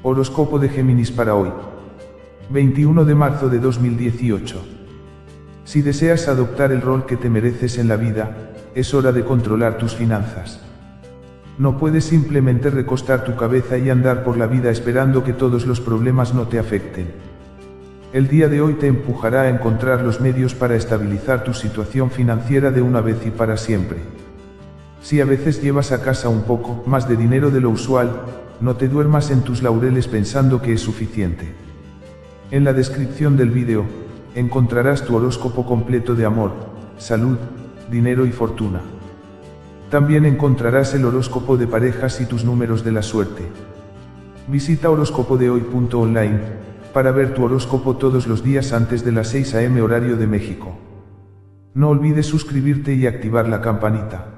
Horóscopo de Géminis para hoy. 21 de marzo de 2018. Si deseas adoptar el rol que te mereces en la vida, es hora de controlar tus finanzas. No puedes simplemente recostar tu cabeza y andar por la vida esperando que todos los problemas no te afecten. El día de hoy te empujará a encontrar los medios para estabilizar tu situación financiera de una vez y para siempre. Si a veces llevas a casa un poco más de dinero de lo usual, no te duermas en tus laureles pensando que es suficiente. En la descripción del vídeo, encontrarás tu horóscopo completo de amor, salud, dinero y fortuna. También encontrarás el horóscopo de parejas y tus números de la suerte. Visita horóscopodehoy.online para ver tu horóscopo todos los días antes de las 6 am horario de México. No olvides suscribirte y activar la campanita.